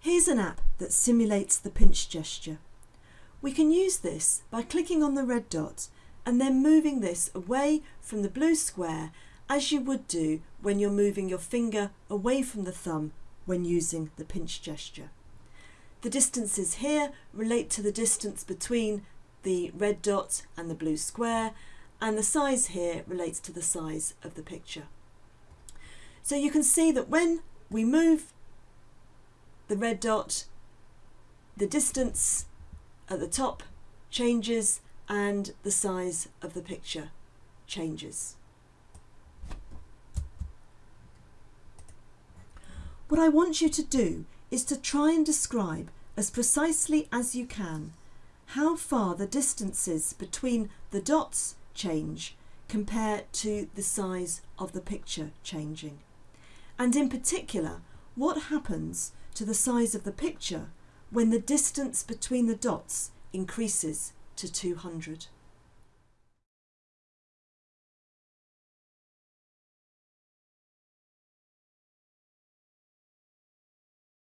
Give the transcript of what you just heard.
Here's an app that simulates the pinch gesture. We can use this by clicking on the red dot and then moving this away from the blue square as you would do when you're moving your finger away from the thumb when using the pinch gesture. The distances here relate to the distance between the red dot and the blue square and the size here relates to the size of the picture. So you can see that when we move the red dot, the distance at the top changes and the size of the picture changes. What I want you to do is to try and describe as precisely as you can how far the distances between the dots change compared to the size of the picture changing. And in particular, what happens to the size of the picture when the distance between the dots increases to 200.